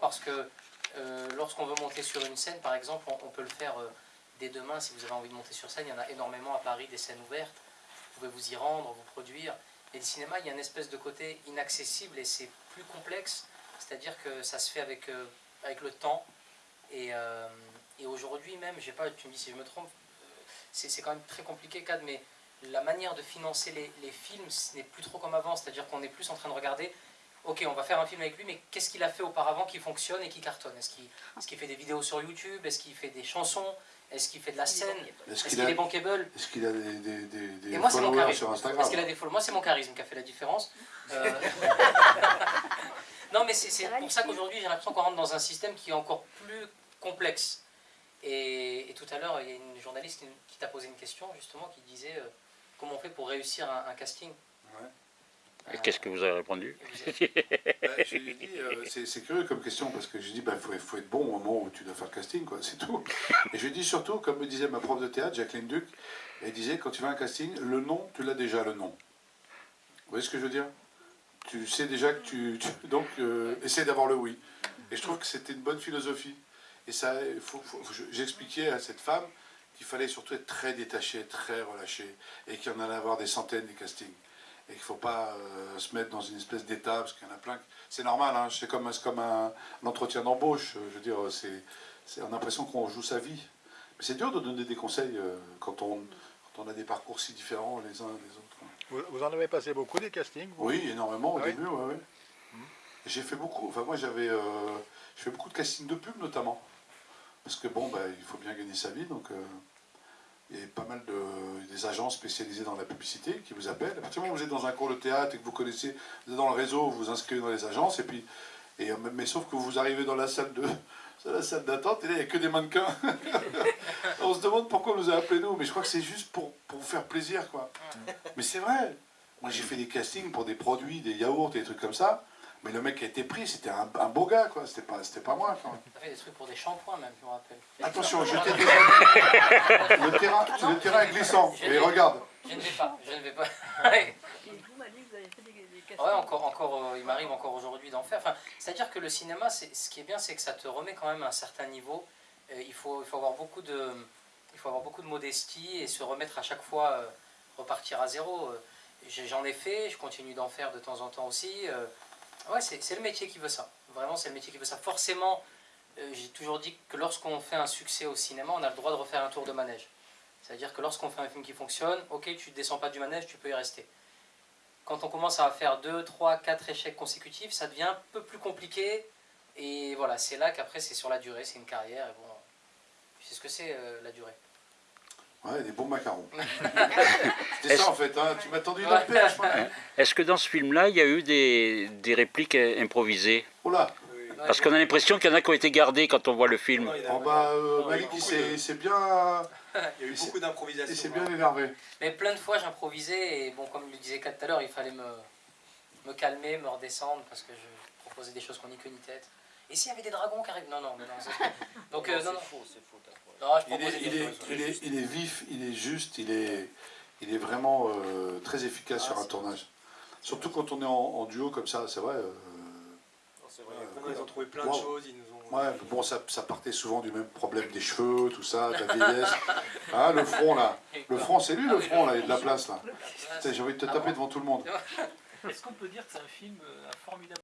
parce que euh, lorsqu'on veut monter sur une scène, par exemple, on, peut le faire euh, dès demain si vous avez envie de monter sur scène. Il y en a énormément à Paris, des scènes ouvertes. Vous pouvez vous y rendre, vous produire. Et le cinéma, il y a une espèce de côté inaccessible et c'est plus complexe. C'est-à-dire que ça se fait avec, euh, avec le temps. Et, et aujourd'hui même, j'ai pas, tu me dis si je me trompe, c'est c'est quand même très compliqué, Cad, mais la manière de financer les, les films, ce n'est plus trop comme avant. C'est-à-dire qu'on est plus en train de regarder, ok, on va faire un film avec lui, mais qu'est-ce qu'il a fait auparavant qui fonctionne et qui cartonne? Est-ce qu'il est fait des vidéos sur YouTube? Est-ce qu'il fait des chansons? Est-ce qu'il fait de la scène? Est-ce qu'il qu'il a, est bankable? est-ce qu'il a des, des, des, des Et moi, c'est mon followers charisme. sur Instagram? Est-ce qu'il a des Moi, c'est mon charisme qui a fait la différence. Euh, non, mais c'est c'est pour ça qu'aujourd'hui, j'ai l'impression qu'on rentre dans un système qui est encore plus complexe. Et, et tout à l'heure, il y a une journaliste qui, qui t'a posé une question, justement, qui disait euh, comment on fait pour réussir un, un casting? Ouais. Qu'est-ce que vous avez répondu Bah, euh, c'est curieux comme question parce que je lui ai dit, il faut, faut être bon au moment où tu dois faire le casting, quoi, c'est tout. Et je dit surtout, comme me disait ma prof de théâtre, Jacqueline Duc, elle disait, quand tu vas un casting, le nom, tu l'as déjà, le nom. Vous voyez ce que je veux dire? Tu sais déjà que tu... tu- donc, euh, essaie d'avoir le oui. Et je trouve que c'était une bonne philosophie. Et ça, j'expliquais à cette femme qu'il fallait surtout être très détaché, très relâché, et qu'il y en allait avoir des centaines des castings. Et qu'il ne faut pas euh, se mettre dans une espèce d'état, parce qu'il y en a plein. C'est normal, hein, c'est comme, comme un, un entretien d'embauche. euh, Je veux dire, c'est, on a l'impression qu'on joue sa vie. Mais c'est dur de donner des conseils euh, quand, on, quand on a des parcours si différents les uns des autres. Vous, vous en avez passé beaucoup des castings vous? Oui, énormément au Ah oui? début, ouais, ouais. J'ai fait beaucoup, enfin moi j'avais, euh, je fais beaucoup de castings de pub notamment. Parce que bon, bah, il faut bien gagner sa vie, donc il y a pas mal de, des agences spécialisées dans la publicité qui vous appellent. À partir du moment où vous êtes dans un cours de théâtre et que vous connaissez, vous êtes dans le réseau, vous vous inscrivez dans les agences, et puis, et, euh, mais sauf que vous arrivez dans la salle de la salle d'attente, et là il n'y a que des mannequins. On se demande pourquoi on nous a appelés nous, mais je crois que c'est juste pour, pour vous faire plaisir, quoi. Mais c'est vrai. Moi, j'ai fait des castings pour des produits, des yaourts, des trucs comme ça. Mais le mec qui a été pris, c'était un, un beau gars, quoi. C'était pas, c'était pas moi. T'as fait des trucs pour des shampoings, même, je me rappelle. Attention, je t'ai déjà dit. Le terrain, le terrain est glissant. Et regarde. Je ne vais pas, je ne vais pas. Ouais. Et vous m'avez dit que vous avez fait des, des castings. Ouais, encore, encore, euh, il m'arrive encore aujourd'hui d'en faire. Enfin, C'est-à-dire que le cinéma, ce qui est bien, c'est que ça te remet quand même à un certain niveau. Euh, il, faut, il, faut avoir beaucoup de, il faut avoir beaucoup de modestie et se remettre à chaque fois, euh, repartir à zéro. J'en ai fait, je continue d'en faire de temps en temps aussi. Euh, ouais, c'est c'est le métier qui veut ça. Vraiment, c'est le métier qui veut ça. Forcément, euh, j'ai toujours dit que lorsqu'on fait un succès au cinéma, on a le droit de refaire un tour de manège. C'est-à-dire que lorsqu'on fait un film qui fonctionne, ok, tu ne descends pas du manège, tu peux y rester quand on commence à faire 2, 3, 4 échecs consécutifs, ça devient un peu plus compliqué. Et voilà, c'est là qu'après, c'est sur la durée, c'est une carrière. Et bon, sais ce que c'est euh, la durée. Ouais, des bons macarons. C'était ça, en fait. Hein. Tu m'as tendu perche, moi. Est-ce que dans ce film-là, il y a eu des, des répliques euh, improvisées? Oh là. Parce qu'on a l'impression qu'il y en a qui ont été gardées quand on voit le film. Il a- Oh bah, euh, il Malik, il beaucoup s'est bien, il y a eu il s'est- beaucoup il d'improvisation. s'est bien énervé. Mais plein de fois, j'improvisais. Et bon, comme le disait Kat tout à l'heure, il fallait me, me calmer, me redescendre, parce que je proposais des choses qu'on n'y que ni tête. Et s'il y avait des dragons qui arrivent? Non, non, mais non. c'est- Donc, euh, non, non. faux, c'est faux. Non, je Il est, il, est, il, est, il est vif, il est juste, il est, il est vraiment euh, très efficace Ah, sur un tournage. Surtout quand on est en, en duo comme ça, c'est vrai. euh, c'est vrai. Ils ont trouvé plein de choses. Ils nous ont. ouais, bon, ça, ça partait souvent du même problème des cheveux, tout ça, de la vieillesse. Hein, le front là, le front, c'est lui le front là, il y a de la place là. J'ai envie de te Ah taper devant tout le monde. Est-ce qu'on peut dire que c'est un film, euh, formidable